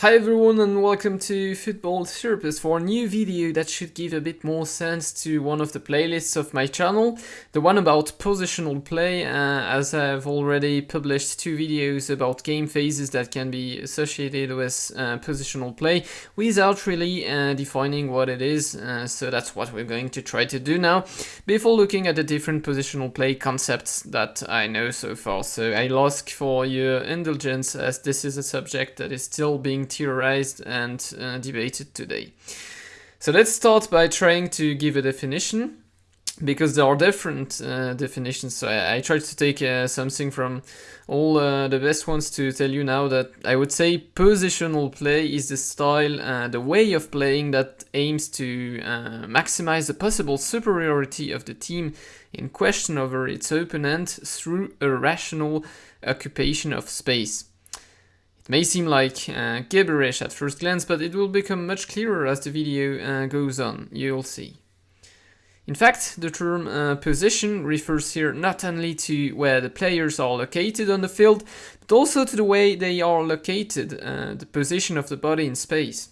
Hi everyone and welcome to Football Therapist for a new video that should give a bit more sense to one of the playlists of my channel, the one about positional play, uh, as I've already published two videos about game phases that can be associated with uh, positional play without really uh, defining what it is, uh, so that's what we're going to try to do now, before looking at the different positional play concepts that I know so far. So I'll ask for your indulgence as this is a subject that is still being theorized and uh, debated today. So let's start by trying to give a definition because there are different uh, definitions. So I, I, tried to take uh, something from all uh, the best ones to tell you now that I would say positional play is the style, uh, the way of playing that aims to uh, maximize the possible superiority of the team in question over its opponent through a rational occupation of space may seem like uh, gibberish at first glance, but it will become much clearer as the video uh, goes on, you'll see. In fact, the term uh, position refers here not only to where the players are located on the field, but also to the way they are located, uh, the position of the body in space.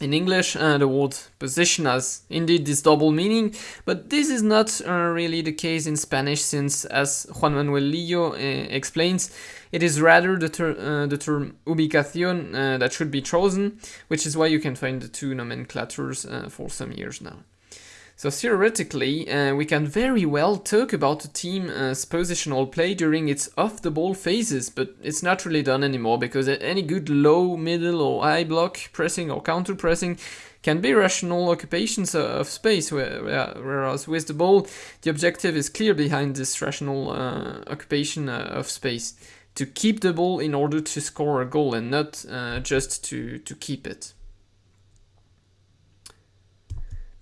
In English, uh, the word position has indeed this double meaning, but this is not uh, really the case in Spanish since, as Juan Manuel Lillo uh, explains, it is rather the, ter uh, the term ubicación uh, that should be chosen, which is why you can find the two nomenclatures uh, for some years now. So theoretically, uh, we can very well talk about a team's positional play during its off-the-ball phases, but it's not really done anymore because any good low, middle or high block pressing or counter pressing can be rational occupations of space, whereas with the ball, the objective is clear behind this rational uh, occupation uh, of space. To keep the ball in order to score a goal and not uh, just to, to keep it.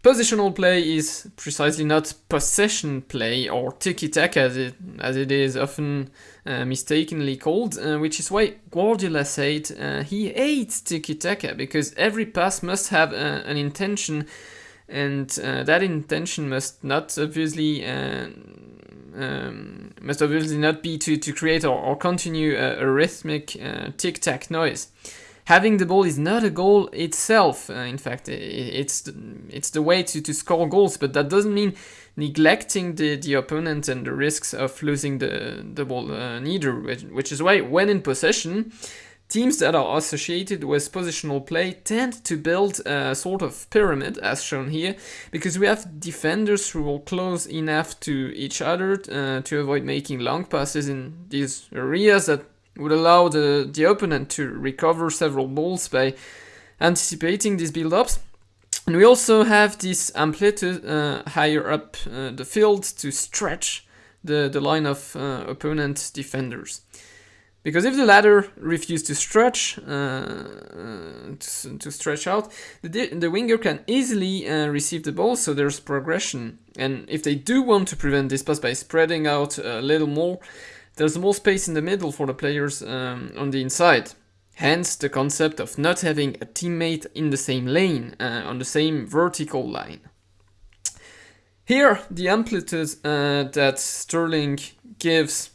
Positional play is precisely not possession play or tiki-taka as it, as it is often uh, mistakenly called, uh, which is why Guardiola said uh, he hates tiki-taka because every pass must have uh, an intention and uh, that intention must not obviously uh, um, must obviously not be to, to create or, or continue a, a rhythmic tic-tac noise having the ball is not a goal itself. Uh, in fact, it's it's the way to, to score goals, but that doesn't mean neglecting the, the opponent and the risks of losing the, the ball uh, neither, which, is why when in possession, teams that are associated with positional play tend to build a sort of pyramid, as shown here, because we have defenders who are close enough to each other uh, to avoid making long passes in these areas that would allow the, the opponent to recover several balls by anticipating these build-ups. And we also have this amplitude uh, higher up uh, the field to stretch the, the line of uh, opponent defenders. Because if the latter refuse to stretch, uh, uh, to, to, stretch out, the, the winger can easily uh, receive the ball, so there's progression. And if they do want to prevent this pass by spreading out a little more, there's more space in the middle for the players um, on the inside. Hence the concept of not having a teammate in the same lane, uh, on the same vertical line. Here, the amplitude uh, that Sterling gives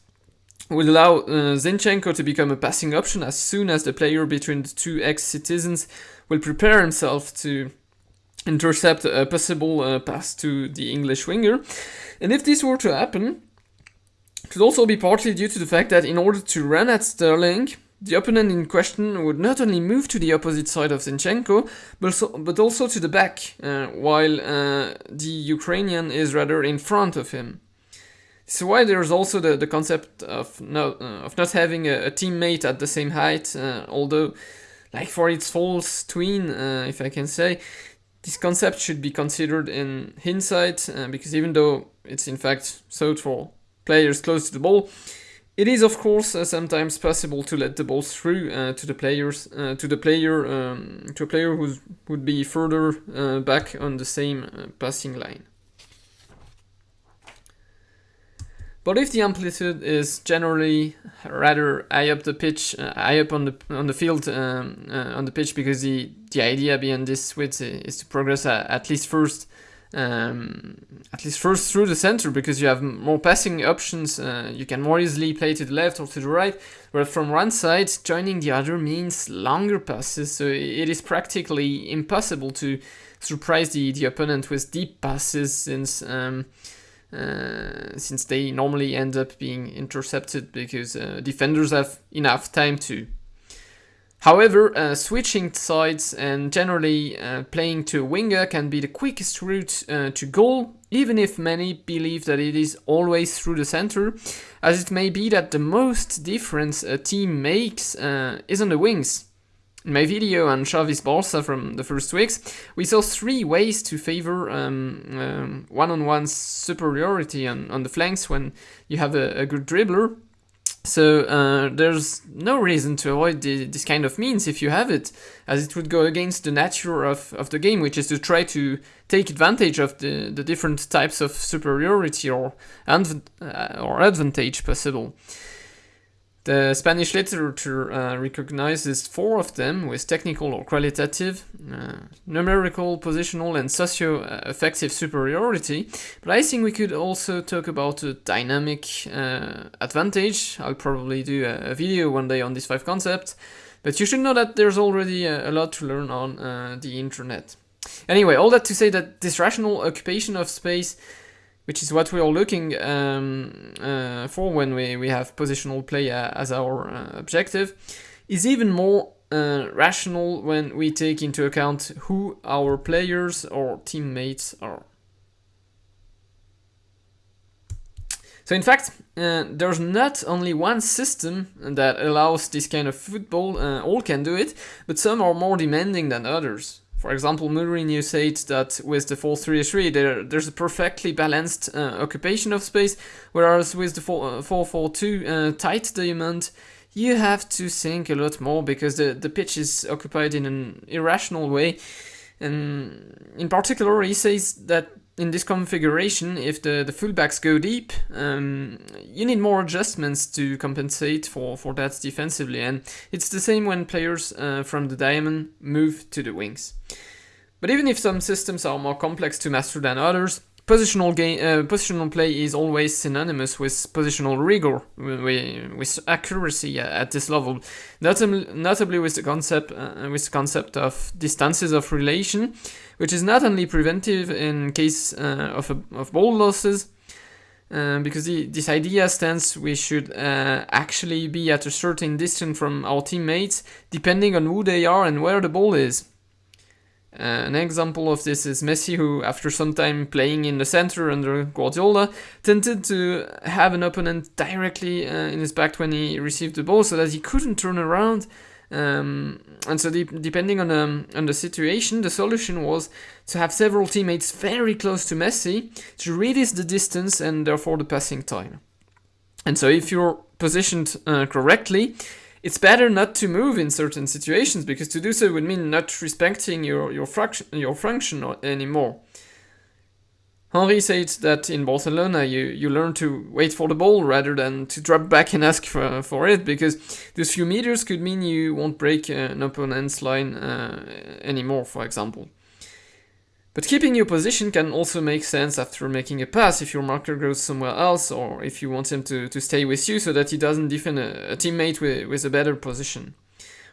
will allow uh, Zinchenko to become a passing option as soon as the player between the two ex-citizens will prepare himself to intercept a possible uh, pass to the English winger. And if this were to happen, could also be partly due to the fact that in order to run at Sterling, the opponent in question would not only move to the opposite side of Zinchenko, but also, but also to the back, uh, while uh, the Ukrainian is rather in front of him. So why there's also the, the concept of, uh, of not having a, a, teammate at the same height, uh, although, like for its false twin, uh, if I can say, this concept should be considered in hindsight, uh, because even though it's in fact so for players close to the ball. It is of course uh, sometimes possible to let the ball through uh, to the players uh, to the player um, to a player who would be further uh, back on the same uh, passing line. But if the amplitude is generally rather high up the pitch, uh, high up on the on the field um, on the pitch, because the the idea behind this switch is to progress at least first um, at least first through the center because you have more passing options. Uh, you can more easily play to the left or to the right. Whereas from one side, joining the other means longer passes. So it is practically impossible to surprise the, the opponent with deep passes since um, uh, since they normally end up being intercepted because uh, defenders have enough time to However, uh, switching sides and generally uh, playing to a winger can be the quickest route uh, to goal, even if many believe that it is always through the center, as it may be that the most difference a team makes uh, is on the wings. In my video on Xavi's Barca from the first weeks, we saw three ways to favor um, um, one-on-one superiority on, on the flanks when you have a, a good dribbler, so uh, there's no reason to avoid the, this kind of means if you have it, as it would go against the nature of, of the game, which is to try to take advantage of the, the different types of superiority or, uh, or advantage possible. The Spanish literature uh, recognizes four of them with technical or qualitative, uh, numerical, positional, and socio-affective superiority. But I think we could also talk about a dynamic uh, advantage. I'll probably do a, a, video one day on these five concepts. But you should know that there's already a, a lot to learn on uh, the internet. Anyway, all that to say that this rational occupation of space which is what we are looking um, uh, for when we, we have positional play uh, as our uh, objective, is even more uh, rational when we take into account who our players or teammates are. So in fact, uh, there's not only one system that allows this kind of football, uh, all can do it, but some are more demanding than others. For example, Mourinho said that with the 4-3-3 there, there's a perfectly balanced uh, occupation of space, whereas with the 4-4-2 uh, uh, tight diamond, you have to think a lot more because the, the pitch is occupied in an irrational way. And in particular, he says that in this configuration, if the, the fullbacks go deep, um, you need more adjustments to compensate for, for that defensively. And it's the same when players uh, from the diamond move to the wings. But even if some systems are more complex to master than others, Positional, game, uh, positional play is always synonymous with positional rigor, with, accuracy at this level, notably, notably with the concept uh, with the concept of distances of relation, which is not only preventive in case uh, of, a, of ball losses, uh, because the, this idea stands we should uh, actually be at a certain distance from our teammates, depending on who they are and where the ball is. Uh, an example of this is Messi, who, after some time playing in the center under Guardiola, tended to have an opponent directly uh, in his back when he received the ball, so that he couldn't turn around. Um, and so, de depending on um, on the situation, the solution was to have several teammates very close to Messi to reduce the distance and therefore the passing time. And so, if you're positioned uh, correctly, it's better not to move in certain situations because to do so would mean not respecting your your, your function anymore. Henry said that in Barcelona you, you learn to wait for the ball rather than to drop back and ask for, for it because those few meters could mean you won't break an opponent's line uh, anymore, for example. But keeping your position can also make sense after making a pass if your marker goes somewhere else or if you want him to, to stay with you so that he doesn't defend a, a teammate with, with a better position.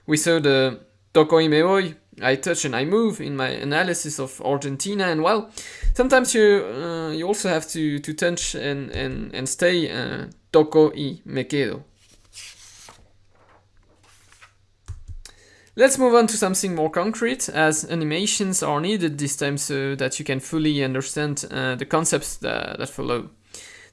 We saw the me voy, I touch and I move in my analysis of Argentina and well, sometimes you uh, you also have to, to touch and, and, and stay uh, Toco y me quedo. Let's move on to something more concrete, as animations are needed this time so that you can fully understand uh, the concepts that, that, follow.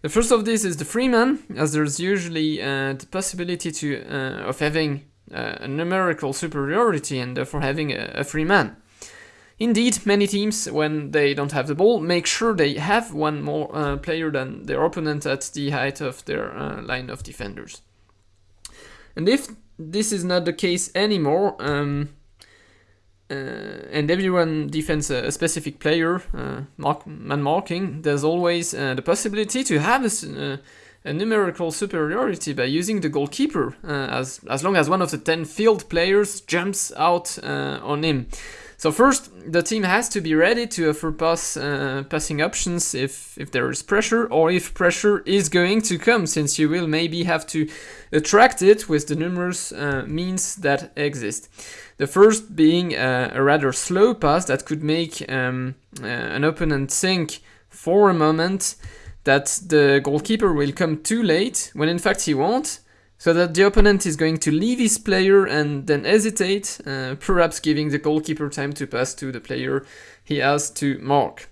The first of these is the free man, as there's usually uh, the possibility to uh, of having uh, a numerical superiority and therefore having a, a free man. Indeed, many teams, when they don't have the ball, make sure they have one more uh, player than their opponent at the height of their uh, line of defenders. And if this is not the case anymore. Um, uh, and everyone defends a, a specific player, uh, mark, man marking, there's always uh, the possibility to have a, uh, a, numerical superiority by using the goalkeeper, uh, as, as long as one of the 10 field players jumps out uh, on him. So first, the team has to be ready to offer pass uh, passing options if if there is pressure or if pressure is going to come, since you will maybe have to attract it with the numerous uh, means that exist. The first being uh, a rather slow pass that could make um, uh, an opponent think for a moment that the goalkeeper will come too late when in fact he won't so that the opponent is going to leave his player and then hesitate, uh, perhaps giving the goalkeeper time to pass to the player he has to mark.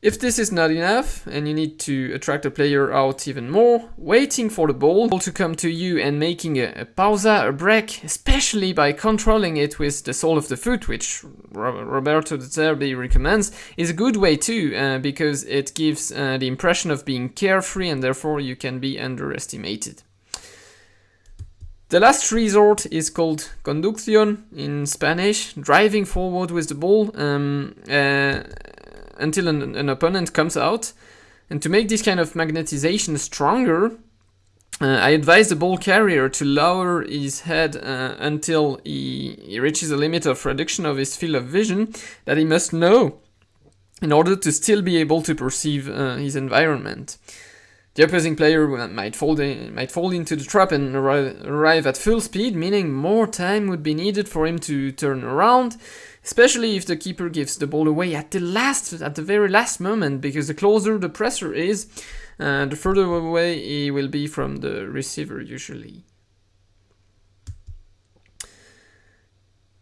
If this is not enough and you need to attract a player out even more, waiting for the ball to come to you and making a, a pausa, a break, especially by controlling it with the sole of the foot, which Roberto De Zerbi recommends, is a good way too, uh, because it gives uh, the impression of being carefree and therefore you can be underestimated. The last resort is called conducción in Spanish, driving forward with the ball um, uh, until an, an, opponent comes out. And to make this kind of magnetization stronger, uh, I advise the ball carrier to lower his head uh, until he, he reaches a limit of reduction of his field of vision that he must know in order to still be able to perceive uh, his environment. The opposing player might fall, in, might fall into the trap and arrive at full speed, meaning more time would be needed for him to turn around, especially if the keeper gives the ball away at the last, at the very last moment, because the closer the presser is, uh, the further away he will be from the receiver usually.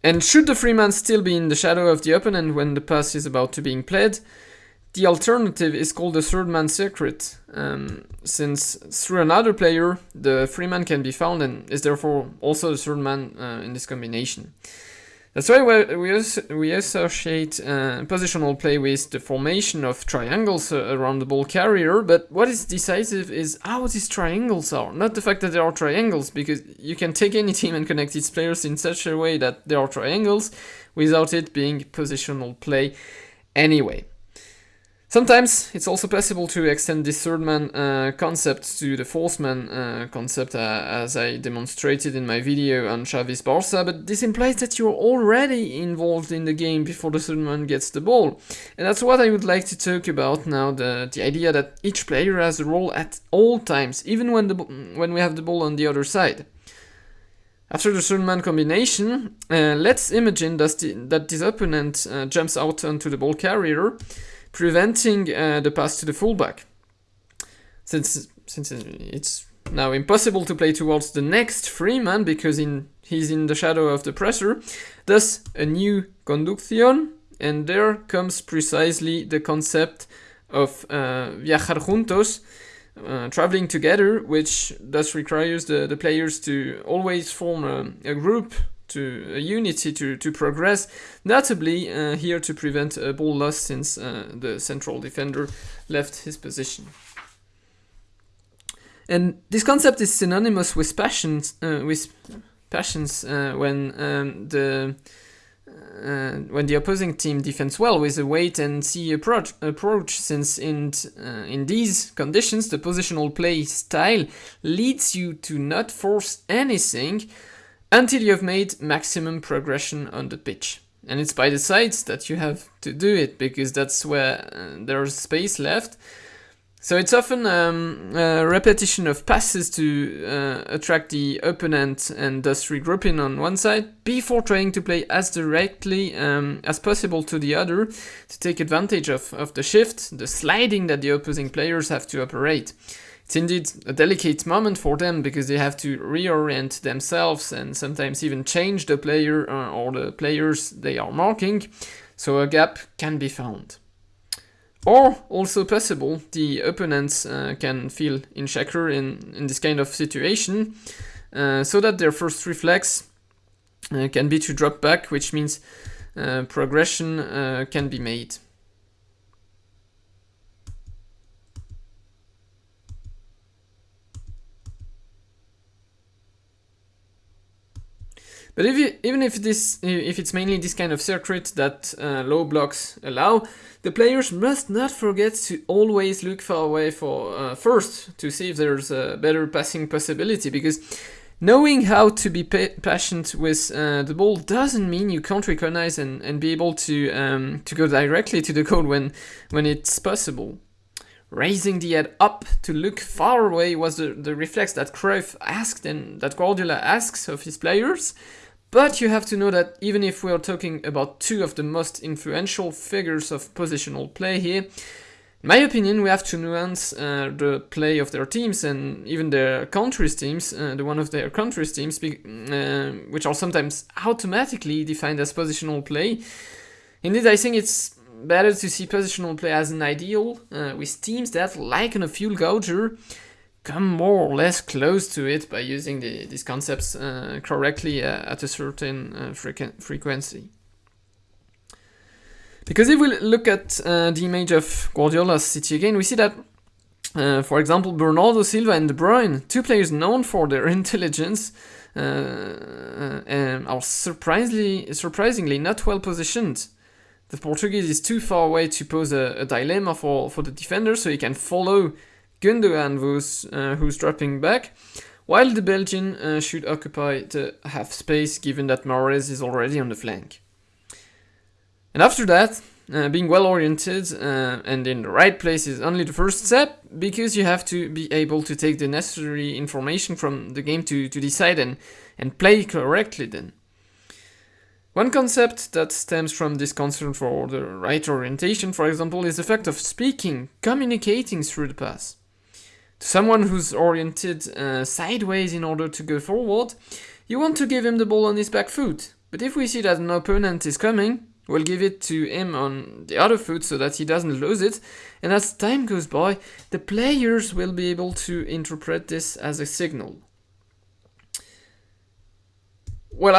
And should the free man still be in the shadow of the opponent when the pass is about to being played, the alternative is called the third man secret, um, since through another player, the free man can be found and is therefore also the third man uh, in this combination. That's why we, we associate uh, positional play with the formation of triangles uh, around the ball carrier, but what is decisive is how these triangles are, not the fact that they are triangles, because you can take any team and connect its players in such a way that they are triangles without it being positional play anyway. Sometimes it's also possible to extend this third man uh, concept to the fourth man uh, concept uh, as I demonstrated in my video on Xavi's Barca, but this implies that you're already involved in the game before the third man gets the ball. And that's what I would like to talk about now, the, the idea that each player has a role at all times, even when, the, when we have the ball on the other side. After the third man combination, uh, let's imagine that, the, that this opponent uh, jumps out onto the ball carrier preventing uh, the pass to the fullback. Since, since it's now impossible to play towards the next free man because in, he's in the shadow of the presser, thus a new conducción, and there comes precisely the concept of uh, viajar juntos, uh, traveling together, which thus requires the, the players to always form a, a group to a unity to, to progress, notably uh, here to prevent a ball loss since uh, the central defender left his position. And this concept is synonymous with passions, uh, with passions uh, when um, the uh, when the opposing team defends well with a wait and see approach, approach since in, uh, in these conditions the positional play style leads you to not force anything until you have made maximum progression on the pitch. And it's by the sides that you have to do it because that's where uh, there's space left. So it's often um, a repetition of passes to uh, attract the opponent and thus regrouping on one side before trying to play as directly um, as possible to the other to take advantage of, of the shift, the sliding that the opposing players have to operate. It's indeed a delicate moment for them because they have to reorient themselves and sometimes even change the player uh, or the players they are marking, so a gap can be found. Or, also possible, the opponents uh, can feel insecure in, in this kind of situation, uh, so that their first reflex uh, can be to drop back, which means uh, progression uh, can be made. But if you, even if this, if it's mainly this kind of circuit that uh, low blocks allow, the players must not forget to always look far away for uh, first to see if there's a better passing possibility because Knowing how to be pa patient with uh, the ball doesn't mean you can't recognize and, and be able to um, to go directly to the goal when when it's possible. Raising the head up to look far away was the, the reflex that Cruyff asked and that Guardiola asks of his players. But you have to know that even if we are talking about two of the most influential figures of positional play here, in my opinion, we have to nuance uh, the play of their teams and even their country's teams, uh, the one of their country's teams, uh, which are sometimes automatically defined as positional play. Indeed, I think it's better to see positional play as an ideal, uh, with teams that, like on a fuel gauger, come more or less close to it by using the, these concepts uh, correctly uh, at a certain frequ frequency. Because if we look at uh, the image of Guardiola's City again, we see that, uh, for example, Bernardo Silva and De Bruyne, two players known for their intelligence, uh, um, are surprisingly, surprisingly not well positioned. The Portuguese is too far away to pose a, a dilemma for, for the defender, so he can follow Gundogan, who's, uh, who's dropping back, while the Belgian uh, should occupy the half space given that Mahrez is already on the flank. And after that, uh, being well oriented uh, and in the right place is only the first step because you have to be able to take the necessary information from the game to, to decide and, and play correctly then. One concept that stems from this concern for the right orientation, for example, is the fact of speaking, communicating through the pass. Someone who's oriented uh, sideways in order to go forward, you want to give him the ball on his back foot. But if we see that an opponent is coming, We'll give it to him on the other foot so that he doesn't lose it. And as time goes by, the players will be able to interpret this as a signal. Well,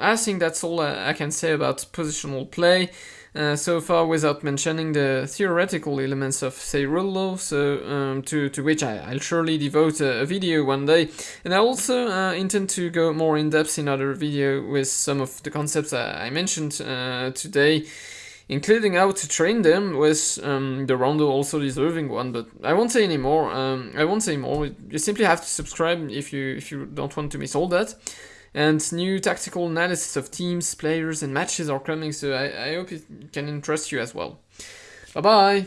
I think that's all I can say about positional play uh, so far without mentioning the theoretical elements of Seirul·lo, so um, to, to which I, will surely devote a, a, video one day. And I also uh, intend to go more in depth in other video with some of the concepts I, I mentioned uh, today, including how to train them with um, the Rondo also deserving one, but I won't say any more. Um, I won't say more. You simply have to subscribe if you if you don't want to miss all that and new tactical analysis of teams, players and matches are coming, so I, I hope it can interest you as well. Bye bye!